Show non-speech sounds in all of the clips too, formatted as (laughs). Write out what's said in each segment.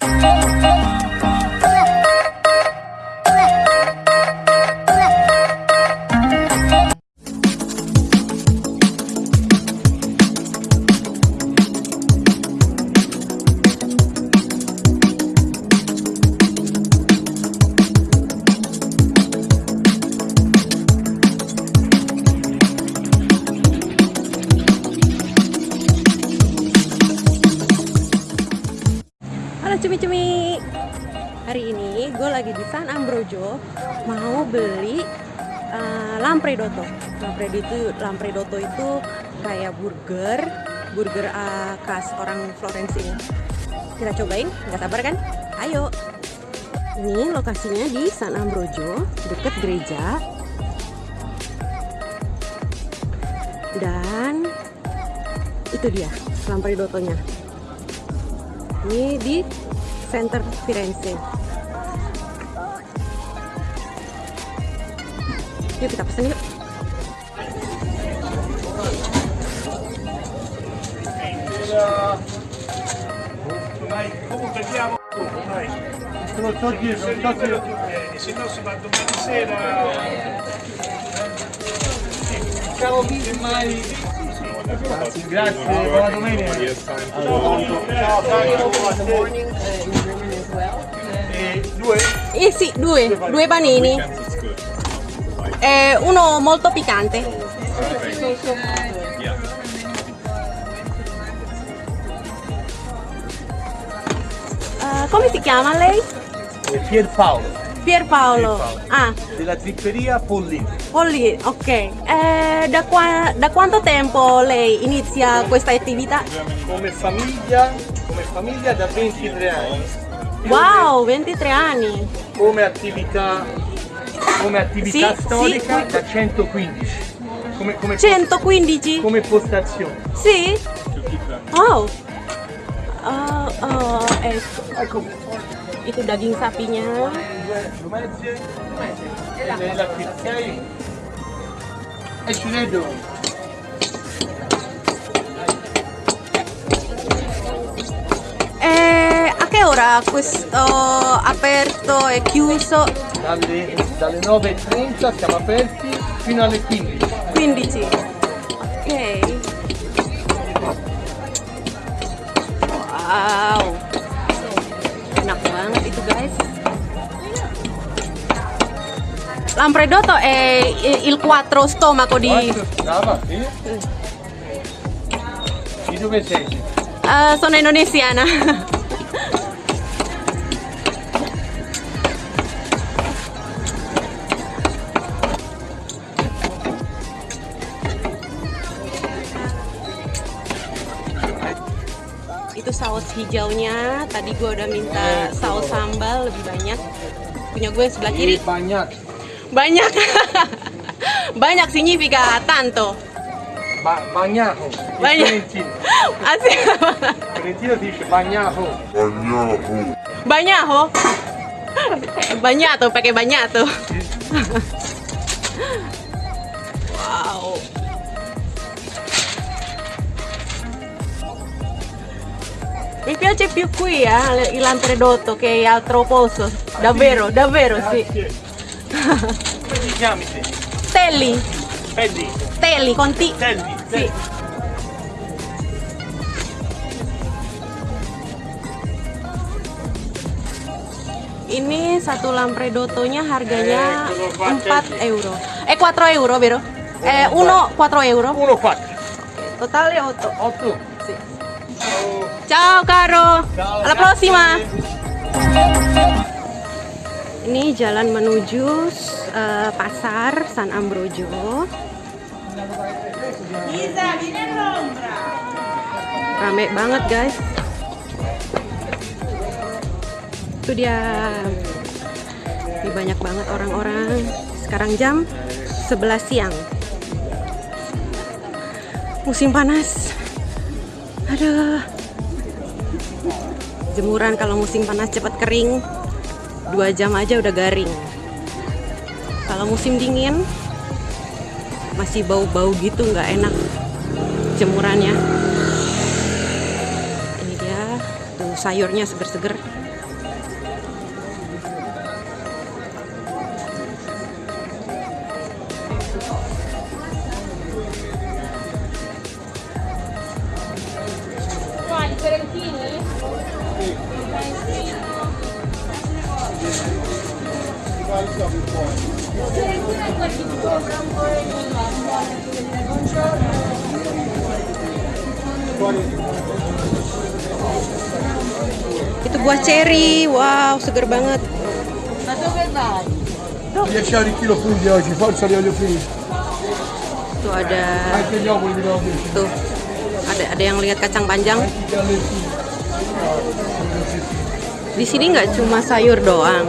Oh. Lagi di San Ambrogio Mau beli uh, Lampredotto Lampredotto, Lampredotto itu kayak burger Burger uh, khas orang Florence ini Kita cobain, nggak sabar kan? Ayo. Ini lokasinya di San Ambrogio Deket gereja. Dan itu dia Lampredottonya ini di center Firenze Yuk kita pesan yuk. Se no si va domani sera. Ciao mai. Grazie, buona domenica. Eh sì, due, due panini eh, uno molto piccante Eh, come si chiama lei? E Pierpaolo, Pierpaolo. Pierpaolo. Ah, della zipperia Pollini. Polly, ok. Eh, da, qua- da quanto tempo lei inizia questa attività? Come famiglia, come famiglia da 23 anni. Wow, 23 anni. Come attività, come attività Sì, storica sì. da 115. Come, come, 115? come postazione. Sì? Oh. Oh, oh, ecco. Ecco, Itu daging sapinya. due, due mezze. E nella pizza. E ci vedo. Ora questo aperto e chiuso? Dalle, dalle 9.30 siamo aperti fino alle 15. 15. Ok. Wow. Enak banget itu guys. Lampredotto è il quattro stomaco di... Brava, sì? Di dove sei? Eh, sono indonesiana. (laughs) Itu saus hijaunya. Tadi gue udah minta saus sambal lebih banyak. Punya gue sebelah kiri bagnato. banyak. banyak (laughs) significa tanto. Ba- Bagna- Fiorentino. (laughs) Asik. Bagnato. Banyak ho. Banyak tuh pakai banyak tuh. (laughs) wow. Mi piace più qui eh, il che altro posto, davvero, davvero sì. Come ti chiami te? Telli. Telli. Telli, con T. Telli. Sì. Ini satu lampredotonya harganya eh, 4 euro. Eh 4 euro, vero? Eh 1 4 euro. 1 4. Totale 8. 8. Ciao caro. Ciao, Alla prossima. Ini jalan menuju eh, pasar San Ambrogio. Rame banget guys. Itu dia. Ini banyak banget orang-orang. Sekarang jam 11 siang. Musim panas. Aduh. Jemuran kalau musim panas cepat kering. Dua jam aja udah garing. Kalau musim dingin masih bau-bau gitu nggak enak jemurannya. Ini dia tuh sayurnya seger-seger. Itu buah cherry. Wow, seger banget. Riesci a arricchire funghi oggi, forza li voglio finire. Tuh ada oggi. tuh ada ada yang lihat kacang panjang. Allentini. Di sini nggak cuma sayur doang,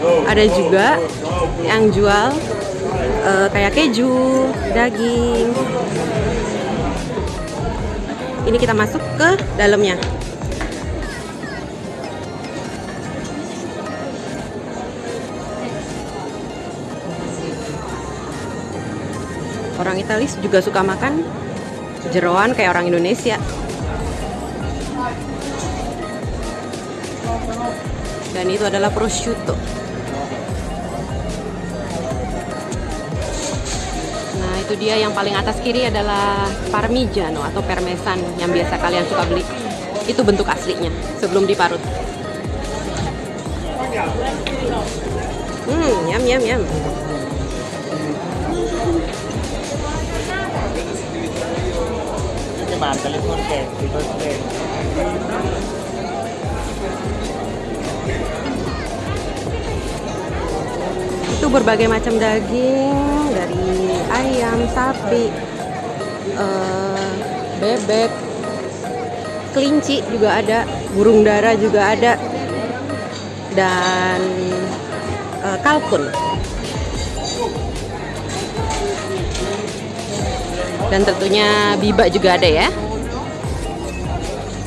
ada juga yang jual eh, kayak keju, daging. Ini kita masuk ke dalamnya. Orang Italia juga suka makan jeroan kayak orang Indonesia. Dan itu adalah prosciutto. Itu dia yang paling atas kiri adalah parmigiano atau parmesan yang biasa kalian suka beli. Itu bentuk aslinya sebelum diparut. Hmm, yum yum yum. Itu berbagai macam daging dari ayam, sapi, eh, bebek, kelinci juga ada, burung dara juga ada, dan eh, kalkun. Dan tentunya biba juga ada ya.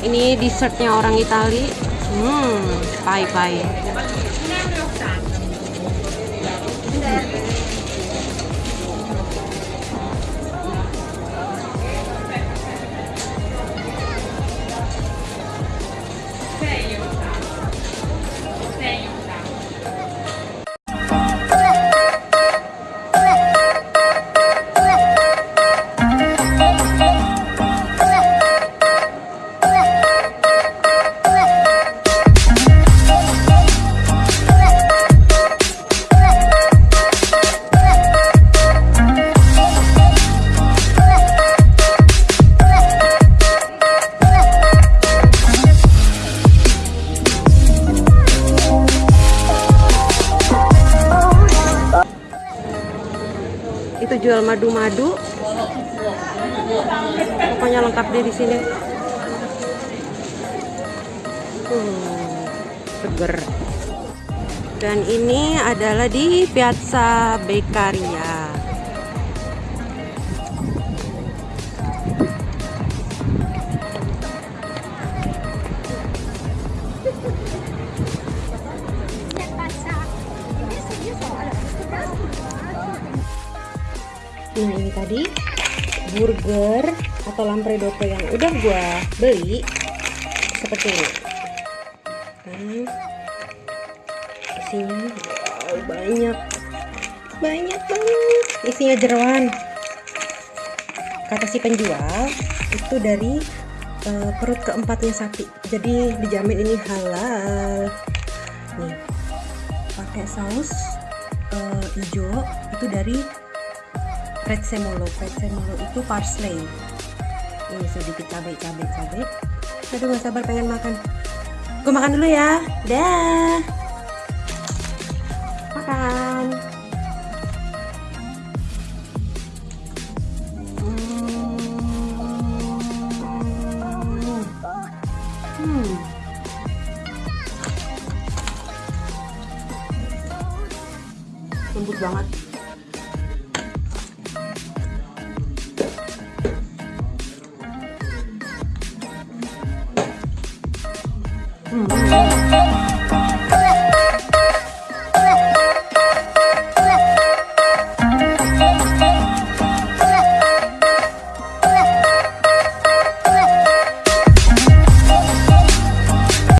Ini dessertnya orang Itali. Hmm, itu jual madu-madu. Pokoknya lengkap deh di sini. Hmm, seger. Dan ini adalah di Piazza Beccaria tadi burger atau lampredotto yang udah gua beli seperti ini. Nah, isinya wow, banyak, banyak banget. Isinya jeroan. Kata si penjual itu dari eh, perut keempatnya sapi. Jadi dijamin ini halal. Nih, pakai saus eh, hijau itu dari prezzemolo prezzemolo itu parsley. Ini sedikit cabai cabai cabai aduh gak sabar pengen makan. Gue makan dulu ya. Dah. Makan Hmm.